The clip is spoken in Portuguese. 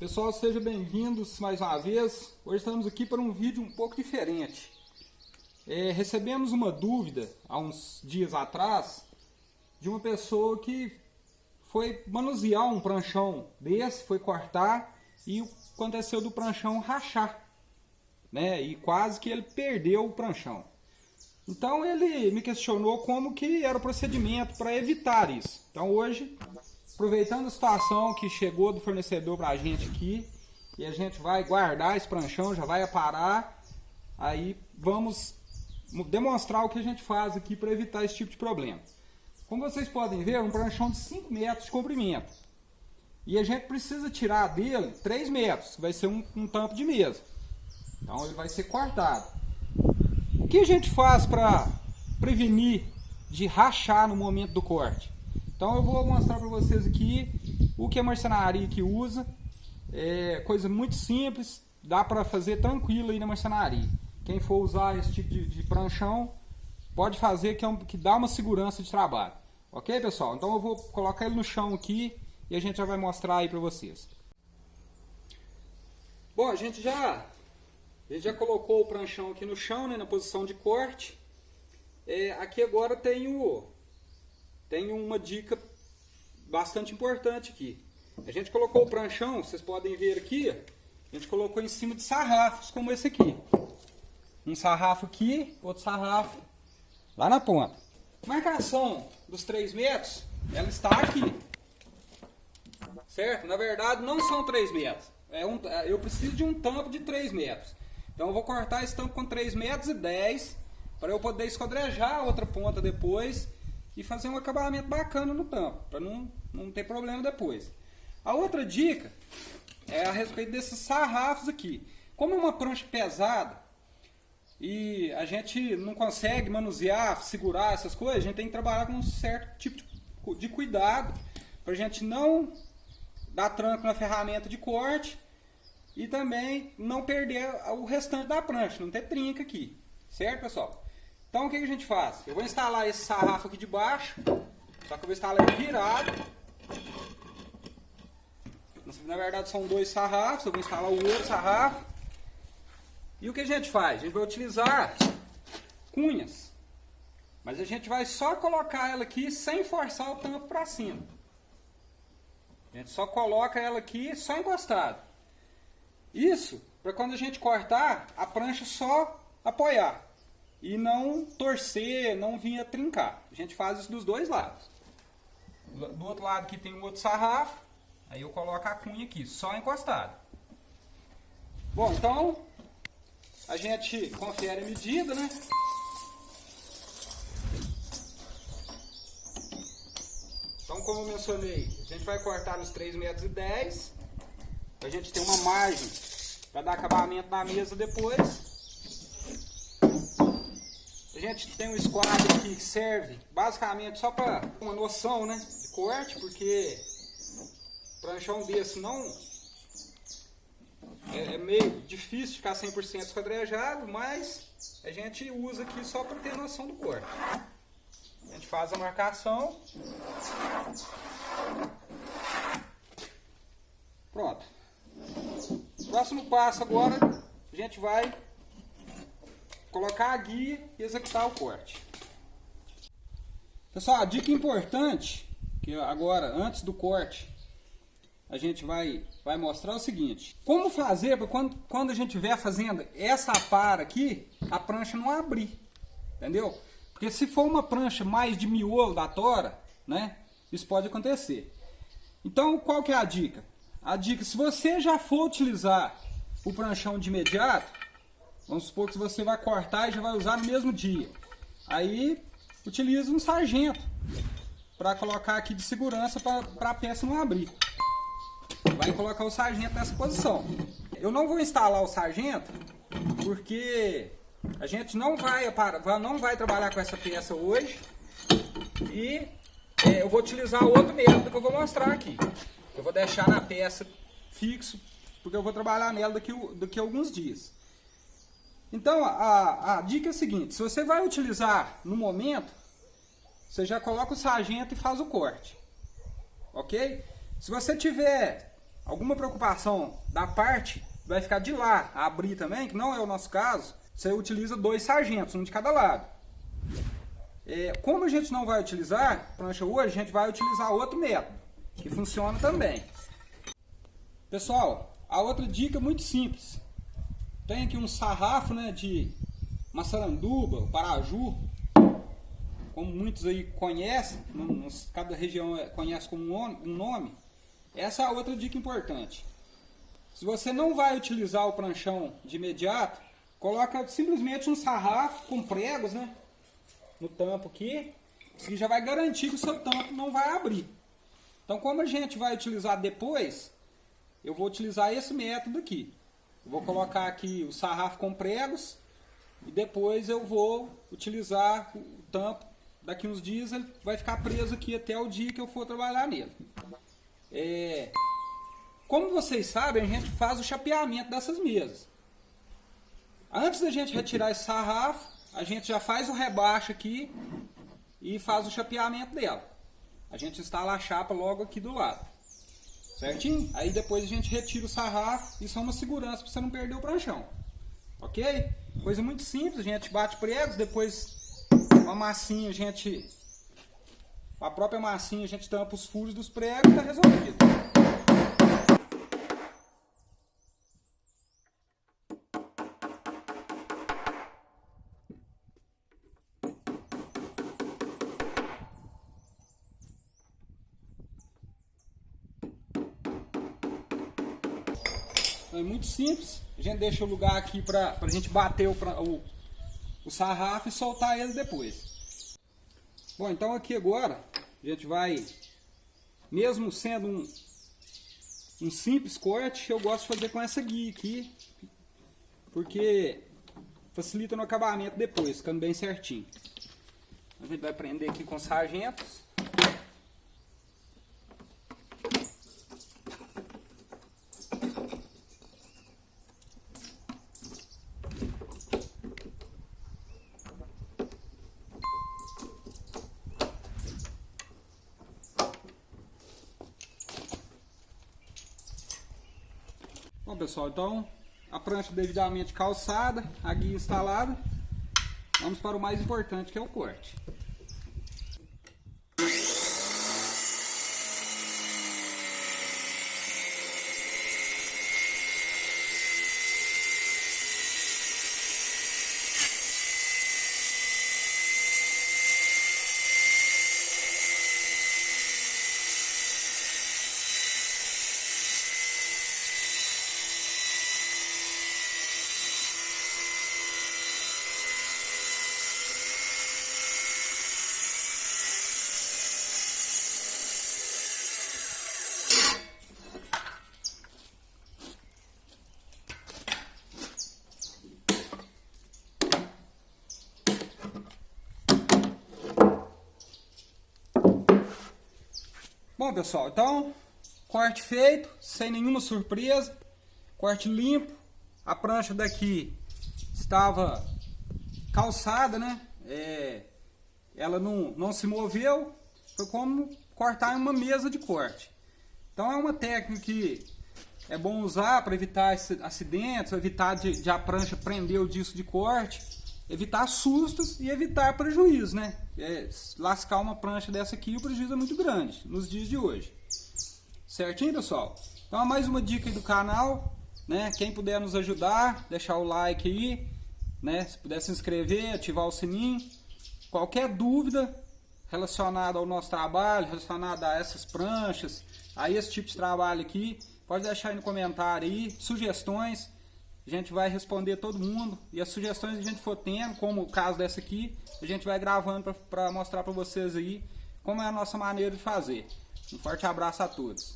Pessoal, sejam bem-vindos mais uma vez. Hoje estamos aqui para um vídeo um pouco diferente. É, recebemos uma dúvida há uns dias atrás de uma pessoa que foi manusear um pranchão desse, foi cortar e aconteceu do pranchão rachar. Né? E quase que ele perdeu o pranchão. Então ele me questionou como que era o procedimento para evitar isso. Então hoje Aproveitando a situação que chegou do fornecedor para a gente aqui, e a gente vai guardar esse pranchão, já vai aparar, aí vamos demonstrar o que a gente faz aqui para evitar esse tipo de problema. Como vocês podem ver, é um pranchão de 5 metros de comprimento. E a gente precisa tirar dele 3 metros, vai ser um, um tampo de mesa. Então ele vai ser cortado. O que a gente faz para prevenir de rachar no momento do corte? Então eu vou mostrar para vocês aqui o que a marcenaria que usa. É coisa muito simples, dá para fazer tranquilo aí na marcenaria. Quem for usar esse tipo de, de pranchão, pode fazer que, é um, que dá uma segurança de trabalho. Ok, pessoal? Então eu vou colocar ele no chão aqui e a gente já vai mostrar aí para vocês. Bom, a gente já, a gente já colocou o pranchão aqui no chão, né, na posição de corte. É, aqui agora tem o, tem uma dica bastante importante aqui. A gente colocou o pranchão, vocês podem ver aqui, a gente colocou em cima de sarrafos como esse aqui. Um sarrafo aqui, outro sarrafo lá na ponta. Marcação dos 3 metros, ela está aqui. Certo? Na verdade não são 3 metros. É um, eu preciso de um tampo de 3 metros. Então eu vou cortar esse tampo com 3 metros e 10 para eu poder esquadrejar a outra ponta depois e fazer um acabamento bacana no tampo, para não, não ter problema depois. A outra dica é a respeito desses sarrafos aqui. Como é uma prancha pesada e a gente não consegue manusear, segurar essas coisas, a gente tem que trabalhar com um certo tipo de cuidado para a gente não dar tranco na ferramenta de corte e também não perder o restante da prancha, não ter trinca aqui. Certo, pessoal? Então o que, que a gente faz? Eu vou instalar esse sarrafo aqui de baixo, só que eu vou instalar ele virado. Na verdade são dois sarrafos, eu vou instalar o outro sarrafo. E o que a gente faz? A gente vai utilizar cunhas. Mas a gente vai só colocar ela aqui sem forçar o tampo para cima. A gente só coloca ela aqui só encostado. Isso para quando a gente cortar, a prancha só apoiar e não torcer, não vir a trincar. A gente faz isso dos dois lados. Do outro lado aqui tem um outro sarrafo, aí eu coloco a cunha aqui, só encostado. Bom, então a gente confere a medida, né? Então, como eu mencionei, a gente vai cortar nos 3 metros 10, a gente ter uma margem para dar acabamento na mesa depois. A gente tem um esquadro aqui que serve basicamente só para uma noção né, de corte, porque pranchão desse não é, é meio difícil ficar 100% esquadrejado, mas a gente usa aqui só para ter noção do corte. A gente faz a marcação. Pronto. Próximo passo agora, a gente vai colocar a guia e executar o corte. Pessoal, a dica importante, que agora, antes do corte, a gente vai, vai mostrar o seguinte. Como fazer para quando, quando a gente estiver fazendo essa para aqui, a prancha não abrir. Entendeu? Porque se for uma prancha mais de miolo da tora, né? Isso pode acontecer. Então, qual que é a dica? A dica, se você já for utilizar o pranchão de imediato, Vamos supor que você vai cortar e já vai usar no mesmo dia. Aí utiliza um sargento para colocar aqui de segurança para a peça não abrir. Vai colocar o sargento nessa posição. Eu não vou instalar o sargento porque a gente não vai, não vai trabalhar com essa peça hoje e é, eu vou utilizar outro método que eu vou mostrar aqui. Eu vou deixar na peça fixo porque eu vou trabalhar nela daqui, daqui a alguns dias. Então, a, a dica é a seguinte, se você vai utilizar no momento, você já coloca o sargento e faz o corte. Ok? Se você tiver alguma preocupação da parte, vai ficar de lá abrir também, que não é o nosso caso, você utiliza dois sargentos, um de cada lado. É, como a gente não vai utilizar prancha hoje, a gente vai utilizar outro método, que funciona também. Pessoal, a outra dica é muito simples. Tem aqui um sarrafo né, de maçaranduba, paraju, como muitos aí conhecem, cada região é, conhece como um nome. Essa é a outra dica importante. Se você não vai utilizar o pranchão de imediato, coloca simplesmente um sarrafo com pregos, né? No tampo aqui. Isso já vai garantir que o seu tampo não vai abrir. Então, como a gente vai utilizar depois, eu vou utilizar esse método aqui. Vou colocar aqui o sarrafo com pregos e depois eu vou utilizar o tampo. Daqui uns dias ele vai ficar preso aqui até o dia que eu for trabalhar nele. É, como vocês sabem, a gente faz o chapeamento dessas mesas. Antes da gente retirar esse sarrafo, a gente já faz o rebaixo aqui e faz o chapeamento dela. A gente instala a chapa logo aqui do lado. Certinho? Aí depois a gente retira o sarrafo. Isso é uma segurança para você não perder o pranchão. Ok? Coisa muito simples. A gente bate pregos, depois uma massinha a gente... A própria massinha a gente tampa os furos dos pregos está resolvido. É muito simples. A gente deixa o lugar aqui para a gente bater o, o, o sarrafo e soltar ele depois. Bom, então aqui agora a gente vai, mesmo sendo um, um simples corte, eu gosto de fazer com essa guia aqui, porque facilita no acabamento depois, ficando bem certinho. A gente vai prender aqui com sargentos. Bom pessoal, então a prancha devidamente calçada, a guia instalada, vamos para o mais importante que é o corte. Bom, pessoal, então, corte feito, sem nenhuma surpresa, corte limpo, a prancha daqui estava calçada, né? É, ela não, não se moveu, foi como cortar em uma mesa de corte. Então é uma técnica que é bom usar para evitar acidentes, evitar de, de a prancha prender o disco de corte evitar sustos e evitar prejuízo, né? É, lascar uma prancha dessa aqui, o prejuízo é muito grande nos dias de hoje. Certinho, pessoal? Então, mais uma dica do canal, né? Quem puder nos ajudar, deixar o like aí, né? Se puder se inscrever, ativar o sininho. Qualquer dúvida relacionada ao nosso trabalho, relacionada a essas pranchas, a esse tipo de trabalho aqui, pode deixar aí no comentário aí, sugestões a gente vai responder todo mundo e as sugestões que a gente for tendo, como o caso dessa aqui, a gente vai gravando para mostrar para vocês aí como é a nossa maneira de fazer. Um forte abraço a todos.